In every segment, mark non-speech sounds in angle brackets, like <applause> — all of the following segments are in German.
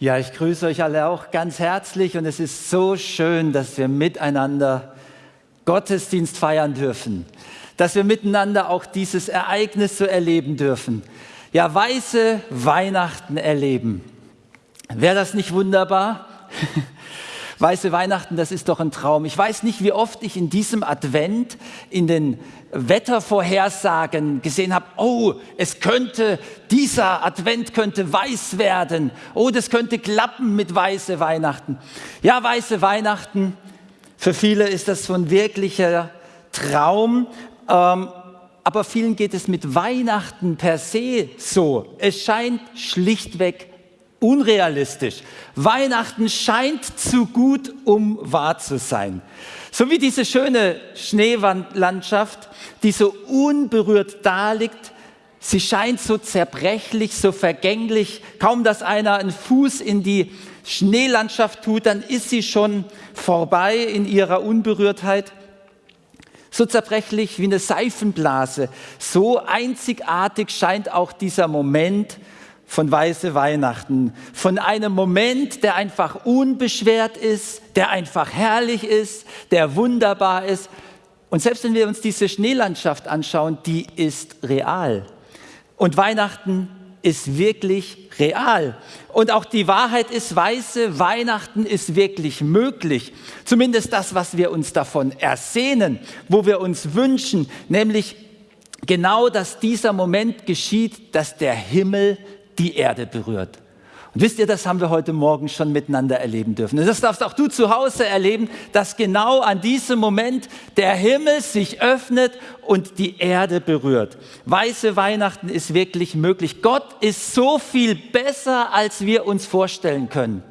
Ja, ich grüße euch alle auch ganz herzlich und es ist so schön, dass wir miteinander Gottesdienst feiern dürfen, dass wir miteinander auch dieses Ereignis so erleben dürfen. Ja, weiße Weihnachten erleben. Wäre das nicht wunderbar? <laughs> Weiße Weihnachten, das ist doch ein Traum. Ich weiß nicht, wie oft ich in diesem Advent in den Wettervorhersagen gesehen habe, oh, es könnte, dieser Advent könnte weiß werden. Oh, das könnte klappen mit weiße Weihnachten. Ja, weiße Weihnachten, für viele ist das so ein wirklicher Traum. Ähm, aber vielen geht es mit Weihnachten per se so. Es scheint schlichtweg unrealistisch. Weihnachten scheint zu gut, um wahr zu sein. So wie diese schöne Schneelandschaft, die so unberührt daliegt, sie scheint so zerbrechlich, so vergänglich. Kaum, dass einer einen Fuß in die Schneelandschaft tut, dann ist sie schon vorbei in ihrer Unberührtheit. So zerbrechlich wie eine Seifenblase, so einzigartig scheint auch dieser Moment von Weiße Weihnachten, von einem Moment, der einfach unbeschwert ist, der einfach herrlich ist, der wunderbar ist. Und selbst wenn wir uns diese Schneelandschaft anschauen, die ist real. Und Weihnachten ist wirklich real. Und auch die Wahrheit ist weiße, Weihnachten ist wirklich möglich. Zumindest das, was wir uns davon ersehnen, wo wir uns wünschen, nämlich genau, dass dieser Moment geschieht, dass der Himmel die Erde berührt. Und wisst ihr, das haben wir heute Morgen schon miteinander erleben dürfen. Und das darfst auch du zu Hause erleben, dass genau an diesem Moment der Himmel sich öffnet und die Erde berührt. Weiße Weihnachten ist wirklich möglich. Gott ist so viel besser, als wir uns vorstellen können.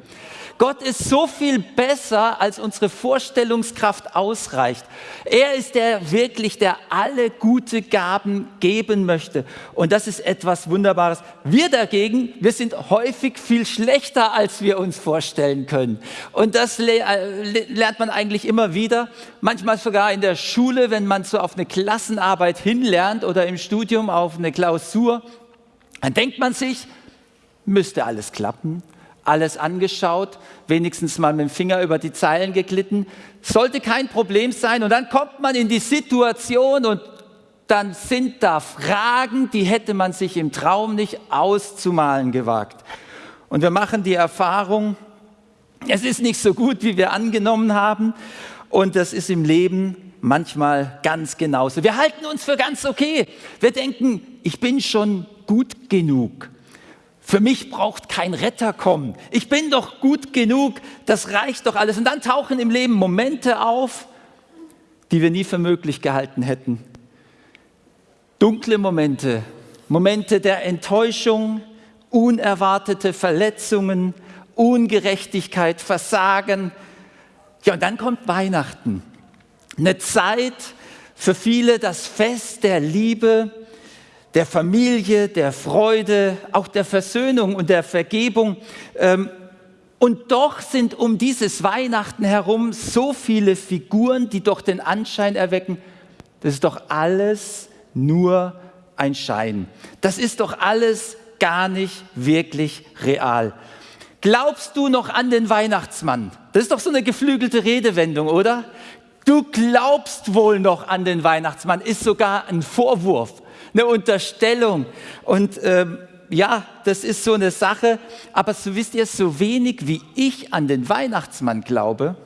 Gott ist so viel besser, als unsere Vorstellungskraft ausreicht. Er ist der wirklich, der alle gute Gaben geben möchte. Und das ist etwas Wunderbares. Wir dagegen, wir sind häufig viel schlechter, als wir uns vorstellen können. Und das äh, lernt man eigentlich immer wieder. Manchmal sogar in der Schule, wenn man so auf eine Klassenarbeit hinlernt oder im Studium auf eine Klausur. Dann denkt man sich, müsste alles klappen alles angeschaut, wenigstens mal mit dem Finger über die Zeilen geglitten. Sollte kein Problem sein. Und dann kommt man in die Situation und dann sind da Fragen, die hätte man sich im Traum nicht auszumalen gewagt. Und wir machen die Erfahrung, es ist nicht so gut, wie wir angenommen haben. Und das ist im Leben manchmal ganz genauso. Wir halten uns für ganz okay. Wir denken, ich bin schon gut genug. Für mich braucht kein Retter kommen. Ich bin doch gut genug, das reicht doch alles. Und dann tauchen im Leben Momente auf, die wir nie für möglich gehalten hätten. Dunkle Momente, Momente der Enttäuschung, unerwartete Verletzungen, Ungerechtigkeit, Versagen. Ja, und dann kommt Weihnachten. Eine Zeit für viele das Fest der Liebe, der Familie, der Freude, auch der Versöhnung und der Vergebung. Ähm, und doch sind um dieses Weihnachten herum so viele Figuren, die doch den Anschein erwecken, das ist doch alles nur ein Schein. Das ist doch alles gar nicht wirklich real. Glaubst du noch an den Weihnachtsmann? Das ist doch so eine geflügelte Redewendung, oder? Du glaubst wohl noch an den Weihnachtsmann, ist sogar ein Vorwurf eine Unterstellung. Und ähm, ja, das ist so eine Sache. Aber so wisst ihr, so wenig wie ich an den Weihnachtsmann glaube,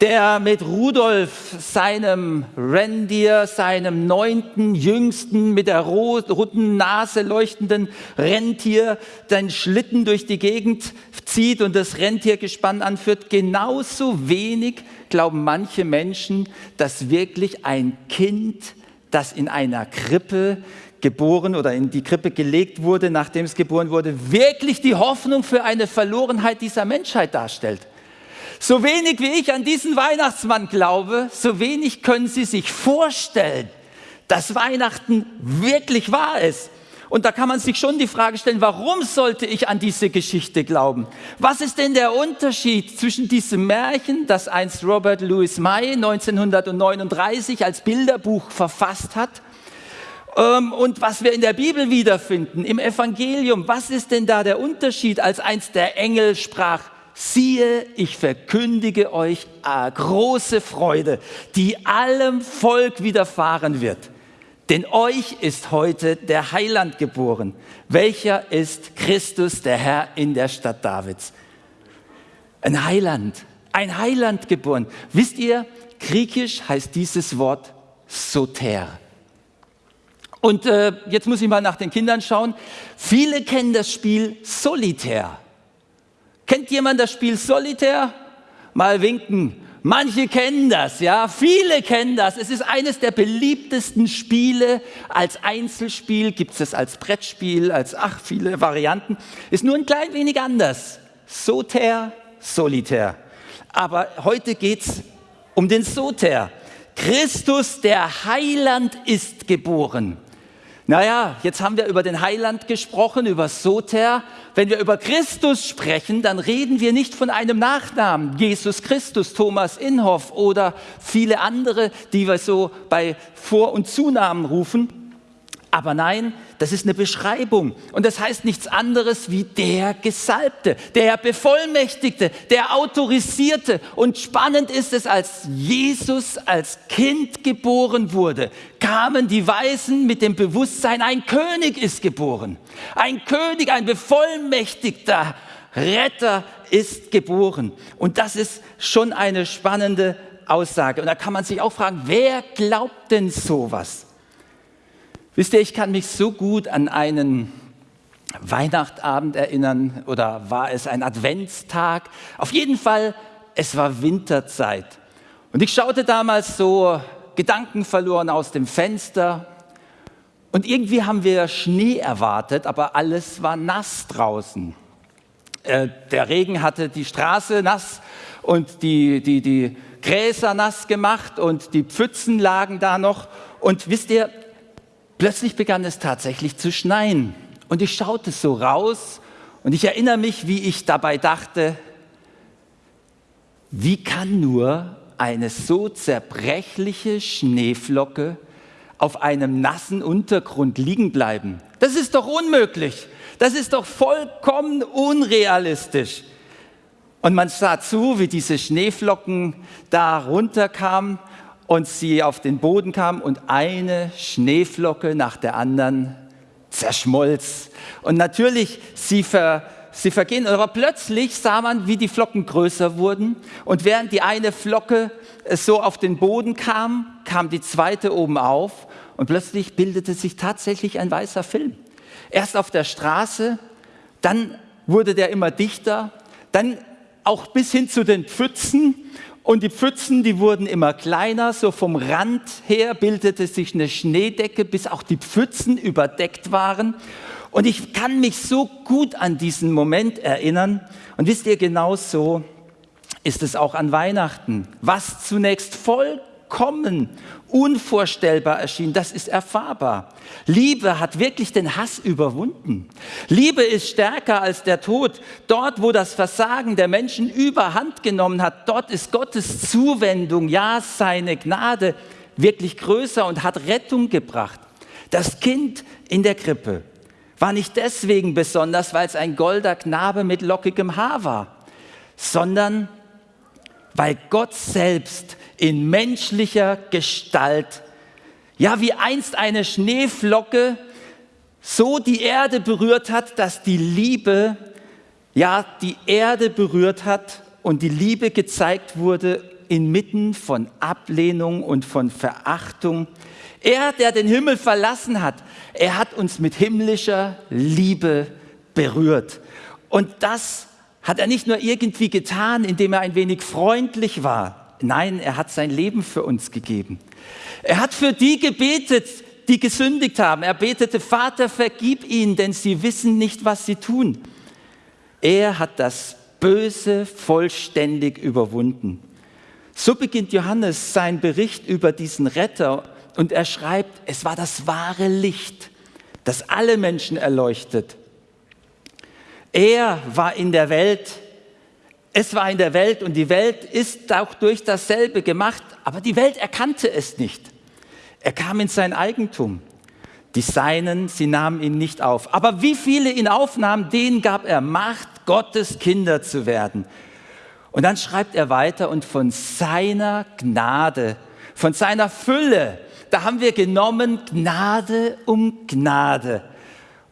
der mit Rudolf, seinem Rentier, seinem neunten, jüngsten, mit der roten Nase leuchtenden Rentier, den Schlitten durch die Gegend zieht und das Rentiergespann anführt, genauso wenig glauben manche Menschen, dass wirklich ein Kind das in einer Krippe geboren oder in die Krippe gelegt wurde, nachdem es geboren wurde, wirklich die Hoffnung für eine Verlorenheit dieser Menschheit darstellt. So wenig wie ich an diesen Weihnachtsmann glaube, so wenig können Sie sich vorstellen, dass Weihnachten wirklich wahr ist. Und da kann man sich schon die Frage stellen, warum sollte ich an diese Geschichte glauben? Was ist denn der Unterschied zwischen diesem Märchen, das einst Robert Louis May 1939 als Bilderbuch verfasst hat, Ähm, und was wir in der Bibel wiederfinden, im Evangelium, was ist denn da der Unterschied, als eins der Engel sprach, siehe, ich verkündige euch große Freude, die allem Volk widerfahren wird. Denn euch ist heute der Heiland geboren, welcher ist Christus, der Herr in der Stadt Davids. Ein Heiland, ein Heiland geboren. Wisst ihr, griechisch heißt dieses Wort Soter. Und äh, jetzt muss ich mal nach den Kindern schauen. Viele kennen das Spiel Solitär. Kennt jemand das Spiel Solitär? Mal winken. Manche kennen das, ja, viele kennen das. Es ist eines der beliebtesten Spiele. Als Einzelspiel gibt es als Brettspiel, als ach, viele Varianten. Ist nur ein klein wenig anders. Soter, Solitär. Aber heute geht es um den Soter. Christus, der Heiland, ist geboren. Naja, jetzt haben wir über den Heiland gesprochen, über Soter. Wenn wir über Christus sprechen, dann reden wir nicht von einem Nachnamen. Jesus Christus, Thomas Inhoff oder viele andere, die wir so bei Vor- und Zunamen rufen. Aber nein, das ist eine Beschreibung. Und das heißt nichts anderes wie der Gesalbte, der Bevollmächtigte, der Autorisierte. Und spannend ist es, als Jesus als Kind geboren wurde, kamen die Weisen mit dem Bewusstsein, ein König ist geboren. Ein König, ein bevollmächtigter Retter ist geboren. Und das ist schon eine spannende Aussage. Und da kann man sich auch fragen, wer glaubt denn sowas? Wisst ihr, ich kann mich so gut an einen Weihnachtabend erinnern oder war es ein Adventstag? Auf jeden Fall, es war Winterzeit. Und ich schaute damals so gedankenverloren aus dem Fenster und irgendwie haben wir Schnee erwartet, aber alles war nass draußen. Äh, der Regen hatte die Straße nass und die, die, die Gräser nass gemacht und die Pfützen lagen da noch. Und wisst ihr, Plötzlich begann es tatsächlich zu schneien und ich schaute so raus und ich erinnere mich, wie ich dabei dachte, wie kann nur eine so zerbrechliche Schneeflocke auf einem nassen Untergrund liegen bleiben? Das ist doch unmöglich. Das ist doch vollkommen unrealistisch. Und man sah zu, wie diese Schneeflocken da runterkamen und sie auf den Boden kam und eine Schneeflocke nach der anderen zerschmolz. Und natürlich, sie, ver, sie vergehen, aber plötzlich sah man, wie die Flocken größer wurden. Und während die eine Flocke äh, so auf den Boden kam, kam die zweite oben auf. Und plötzlich bildete sich tatsächlich ein weißer Film. Erst auf der Straße, dann wurde der immer dichter, dann auch bis hin zu den Pfützen und die Pfützen, die wurden immer kleiner, so vom Rand her bildete sich eine Schneedecke, bis auch die Pfützen überdeckt waren. Und ich kann mich so gut an diesen Moment erinnern. Und wisst ihr, genau so ist es auch an Weihnachten. Was zunächst voll vollkommen unvorstellbar erschien, das ist erfahrbar. Liebe hat wirklich den Hass überwunden. Liebe ist stärker als der Tod. Dort, wo das Versagen der Menschen überhand genommen hat, dort ist Gottes Zuwendung, ja seine Gnade wirklich größer und hat Rettung gebracht. Das Kind in der Krippe war nicht deswegen besonders, weil es ein golder Knabe mit lockigem Haar war, sondern weil Gott selbst in menschlicher Gestalt, ja wie einst eine Schneeflocke, so die Erde berührt hat, dass die Liebe, ja die Erde berührt hat und die Liebe gezeigt wurde inmitten von Ablehnung und von Verachtung. Er, der den Himmel verlassen hat, er hat uns mit himmlischer Liebe berührt. Und das hat er nicht nur irgendwie getan, indem er ein wenig freundlich war, Nein, er hat sein Leben für uns gegeben. Er hat für die gebetet, die gesündigt haben. Er betete, Vater, vergib ihnen, denn sie wissen nicht, was sie tun. Er hat das Böse vollständig überwunden. So beginnt Johannes seinen Bericht über diesen Retter und er schreibt, es war das wahre Licht, das alle Menschen erleuchtet. Er war in der Welt, es war in der Welt und die Welt ist auch durch dasselbe gemacht, aber die Welt erkannte es nicht. Er kam in sein Eigentum. Die Seinen, sie nahmen ihn nicht auf. Aber wie viele ihn aufnahmen, denen gab er Macht, Gottes Kinder zu werden. Und dann schreibt er weiter, und von seiner Gnade, von seiner Fülle, da haben wir genommen Gnade um Gnade.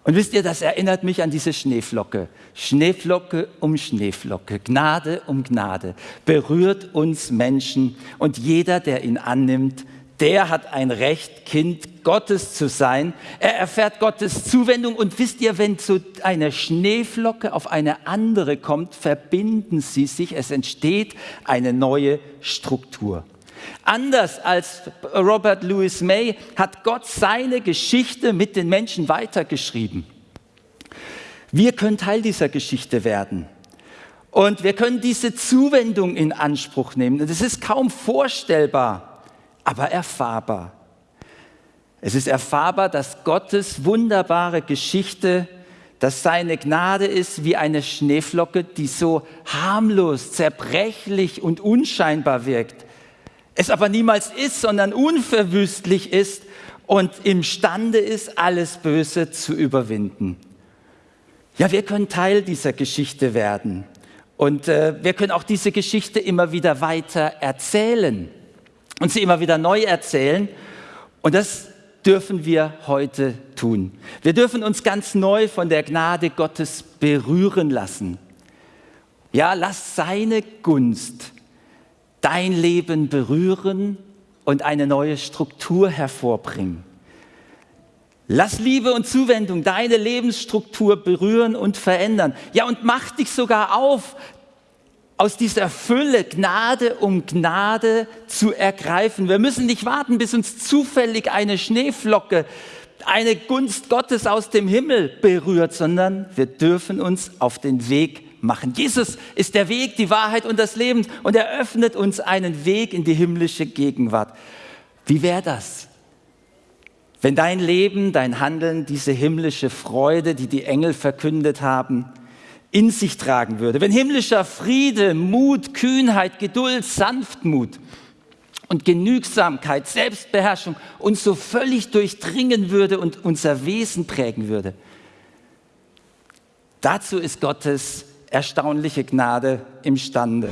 Und wisst ihr, das erinnert mich an diese Schneeflocke. Schneeflocke um Schneeflocke, Gnade um Gnade, berührt uns Menschen. Und jeder, der ihn annimmt, der hat ein Recht, Kind Gottes zu sein. Er erfährt Gottes Zuwendung. Und wisst ihr, wenn so eine Schneeflocke auf eine andere kommt, verbinden sie sich. Es entsteht eine neue Struktur. Anders als Robert Louis May hat Gott seine Geschichte mit den Menschen weitergeschrieben. Wir können Teil dieser Geschichte werden. Und wir können diese Zuwendung in Anspruch nehmen. Und es ist kaum vorstellbar, aber erfahrbar. Es ist erfahrbar, dass Gottes wunderbare Geschichte, dass seine Gnade ist wie eine Schneeflocke, die so harmlos, zerbrechlich und unscheinbar wirkt es aber niemals ist, sondern unverwüstlich ist und imstande ist, alles Böse zu überwinden. Ja, wir können Teil dieser Geschichte werden und äh, wir können auch diese Geschichte immer wieder weiter erzählen und sie immer wieder neu erzählen und das dürfen wir heute tun. Wir dürfen uns ganz neu von der Gnade Gottes berühren lassen. Ja, lass seine Gunst dein Leben berühren und eine neue Struktur hervorbringen. Lass Liebe und Zuwendung deine Lebensstruktur berühren und verändern. Ja, und mach dich sogar auf, aus dieser Fülle Gnade um Gnade zu ergreifen. Wir müssen nicht warten, bis uns zufällig eine Schneeflocke, eine Gunst Gottes aus dem Himmel berührt, sondern wir dürfen uns auf den Weg machen. Jesus ist der Weg, die Wahrheit und das Leben und er öffnet uns einen Weg in die himmlische Gegenwart. Wie wäre das? Wenn dein Leben, dein Handeln diese himmlische Freude, die die Engel verkündet haben, in sich tragen würde. Wenn himmlischer Friede, Mut, Kühnheit, Geduld, Sanftmut und Genügsamkeit, Selbstbeherrschung uns so völlig durchdringen würde und unser Wesen prägen würde. Dazu ist Gottes erstaunliche Gnade imstande.